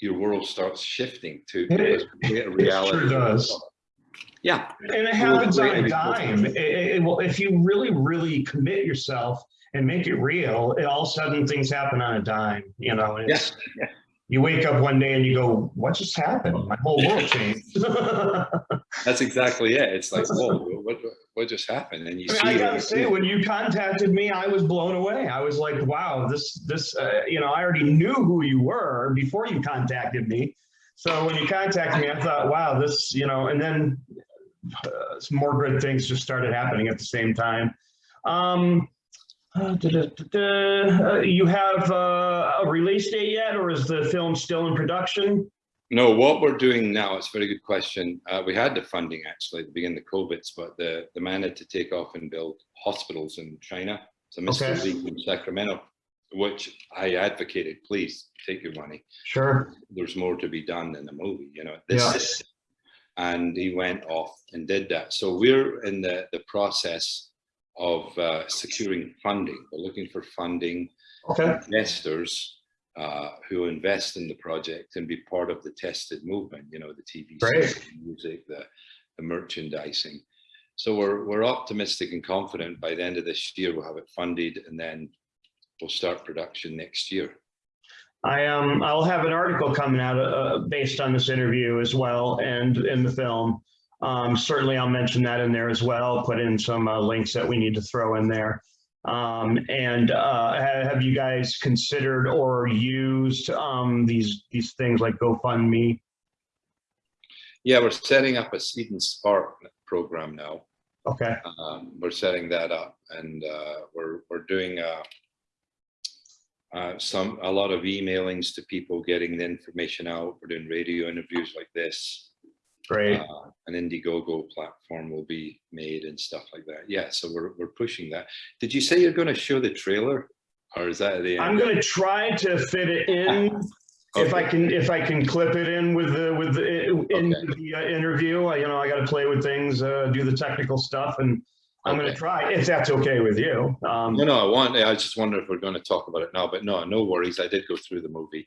your world starts shifting to It- reality. sure does. Yeah, And it happens on a dime. It, it, it will, if you really, really commit yourself and make it real, it, all of a sudden things happen on a dime, you know, yeah. you wake up one day and you go, what just happened? My whole world changed. That's exactly it. It's like, whoa, what, what just happened? And you I mean, see I gotta say, when you contacted me, I was blown away. I was like, wow, this, this, uh, you know, I already knew who you were before you contacted me. So when you contacted me, I thought, wow, this, you know, and then uh, some more good things just started happening at the same time. Um, uh, da, da, da. Uh, you have uh, a release date yet, or is the film still in production? No, what we're doing now, it's a very good question. Uh, we had the funding actually at the beginning of COVID's, but the, the man had to take off and build hospitals in China. So Mr. Okay. Lee in Sacramento, which I advocated, please take your money. Sure. There's more to be done in the movie, you know. This Yeah. is, and he went off and did that. So we're in the, the process of uh, securing funding. We're looking for funding Okay. investors uh, who invest in the project and be part of the tested movement, you know, the TV, the music, the, the merchandising. So we're, we're optimistic and confident by the end of this year, we'll have it funded and then we'll start production next year. I um I'll have an article coming out uh, based on this interview as well and in the film. Um, certainly, I'll mention that in there as well. Put in some uh, links that we need to throw in there. Um, and uh, have you guys considered or used um, these these things like GoFundMe? Yeah, we're setting up a Seed and Spark program now. Okay, Um, we're setting that up and uh, we're, we're doing uh, uh, some, a lot of emailings to people, getting the information out. We're doing radio interviews like this. Great. Uh, An Indiegogo platform will be made and stuff like that. Yeah, so we're, we're pushing that. Did you say you're going to show the trailer? Or is that at the I'm going to try to fit it in if I can if I can clip it in with the with the in Okay. the uh, interview. I, you know, I got to play with things, uh, do the technical stuff, and I'm going to try if that's okay with you. Um, No, no, I want, I just wonder if we're going to talk about it now, but no, no worries. I did go through the movie.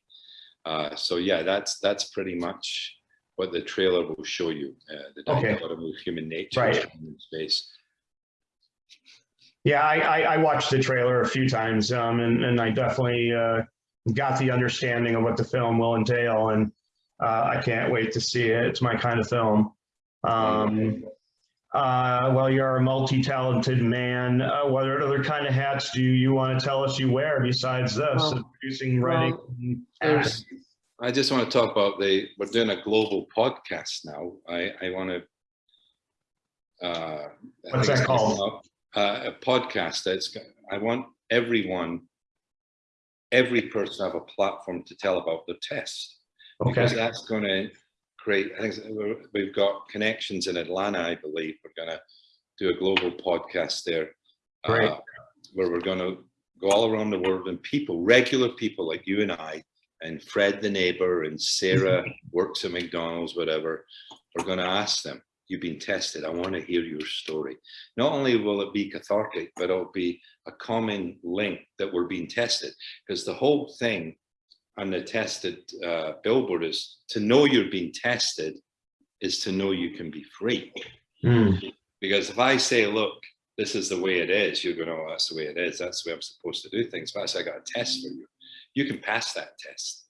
Uh, so yeah, that's, that's pretty much what the trailer will show you. Uh, the Okay. dichotomy of human nature Right. and human space. Yeah, I, I, I watched the trailer a few times, um, and, and I definitely uh, got the understanding of what the film will entail, and uh, I can't wait to see it. It's my kind of film. Um, uh, well, you're a multi-talented man. Uh, what other kind of hats do you want to tell us you wear besides this? Well, producing, writing, well, and acting? There's, I just want to talk about the, we're doing a global podcast now. I, I want to. uh, I What's that called? Uh, a podcast that's, I want everyone, every person to have a platform to tell about their test. because that's going to create, I think we've got connections in Atlanta, I believe. We're going to do a global podcast there. Great. uh, Where we're going to go all around the world and people, regular people like you and I, and Fred the neighbor and Sarah works at McDonald's, whatever, are going to ask them, you've been tested. I want to hear your story. Not only will it be cathartic, but it'll be a common link that we're being tested because the whole thing on the tested uh, billboard is to know you're being tested is to know you can be free. Mm. Because if I say, look, this is the way it is, you're going, oh, that's the way it is. That's the way I'm supposed to do things. But I say, I got a test for you. You can pass that test.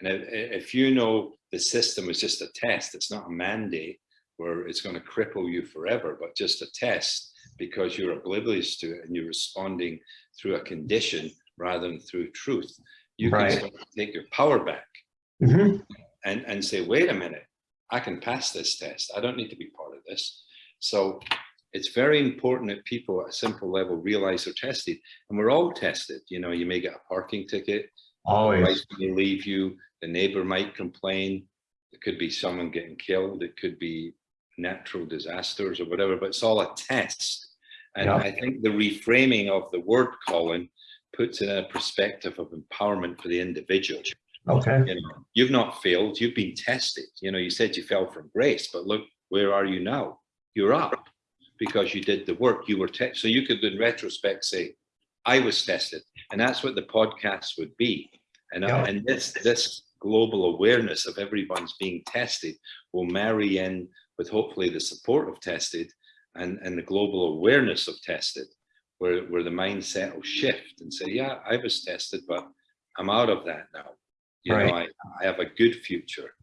And if you know the system is just a test, it's not a mandate where it's going to cripple you forever, but just a test because you're oblivious to it and you're responding through a condition rather than through truth. You Right. can take your power back Mhm. and, and say, wait a minute, I can pass this test. I don't need to be part of this. So it's very important that people at a simple level realize they're tested and we're all tested. You know, you may get a parking ticket, Always. you leave you, the neighbor might complain. It could be someone getting killed. It could be natural disasters or whatever, but it's all a test. And Yeah. I think the reframing of the word Colin puts in a perspective of empowerment for the individual. Okay. You know, you've not failed, you've been tested. You know, you said you fell from grace, but look, where are you now? You're up because you did the work, you were tested. So you could in retrospect say, I was tested. And that's what the podcast would be. And, uh, and this, this global awareness of everyone's being tested will marry in with hopefully the support of tested and, and the global awareness of tested, where, where the mindset will shift and say, yeah, I was tested, but I'm out of that now. You know, I, I have a good future.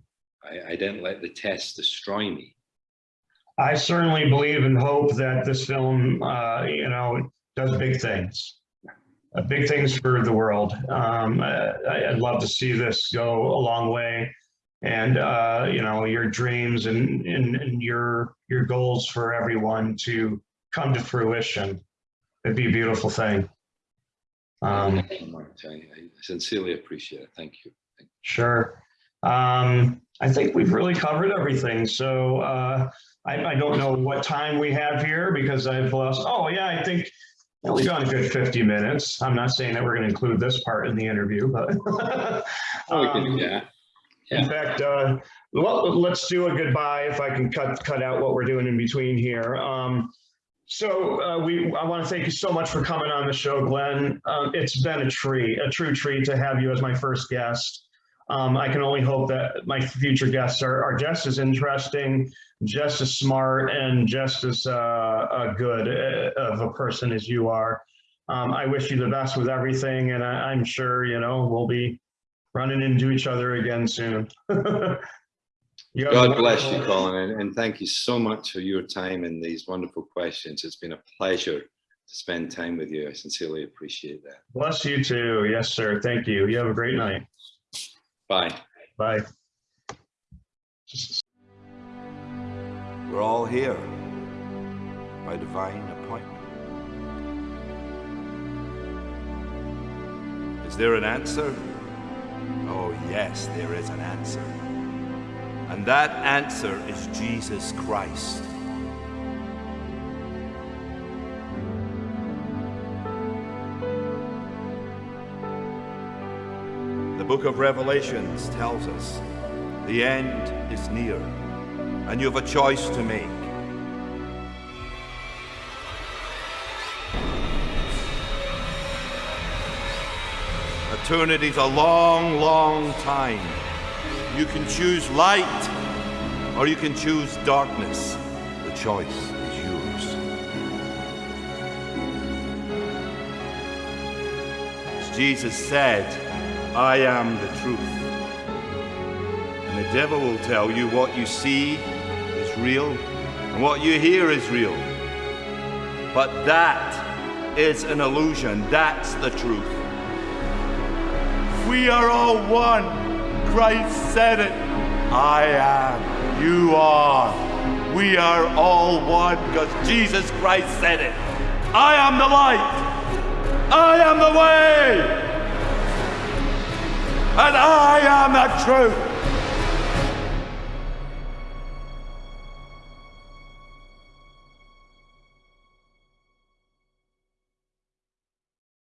I, I didn't let the test destroy me. I certainly believe and hope that this film, uh, you know, does big things. Uh, big things for the world. Um, I, I'd love to see this go a long way. And, uh, you know, your dreams and, and, and your, your goals for everyone to come to fruition. It'd be a beautiful thing. Um, you. I, I sincerely appreciate it. Thank you. Thank Sure. Um, I think we've really covered everything. So uh, I, I don't know what time we have here because I've lost. Oh, yeah, I think well, we've gone a good 50 minutes. I'm not saying that we're going to include this part in the interview, but Oh, we can um, do that. in fact, uh, well, let's do a goodbye if I can cut cut out what we're doing in between here. Um, so uh, we, I want to thank you so much for coming on the show, Glenn. Um, it's been a treat, a true treat to have you as my first guest. Um, I can only hope that my future guests are, are just as interesting, just as smart, and just as uh, uh, good uh, of a person as you are. Um, I wish you the best with everything, and I, I'm sure you know we'll be running into each other again soon. You have a God bless you, Colin, and, and thank you so much for your time and these wonderful questions. It's been a pleasure to spend time with you. I sincerely appreciate that. Bless you too. Yes, sir. Thank you. You have a great night. Bye. Bye. We're all here by divine appointment. Is there an answer? Oh, yes, there is an answer. And that answer is Jesus Christ. The book of Revelations tells us the end is near, and you have a choice to make. Eternity's a long, long time. You can choose light or you can choose darkness. The choice is yours. As Jesus said, I am the truth. And the devil will tell you what you see real and what you hear is real. But that is an illusion. That's the truth. We are all one. Christ said it. I am. You are. We are all one because Jesus Christ said it. I am the light. I am the way. And I am the truth.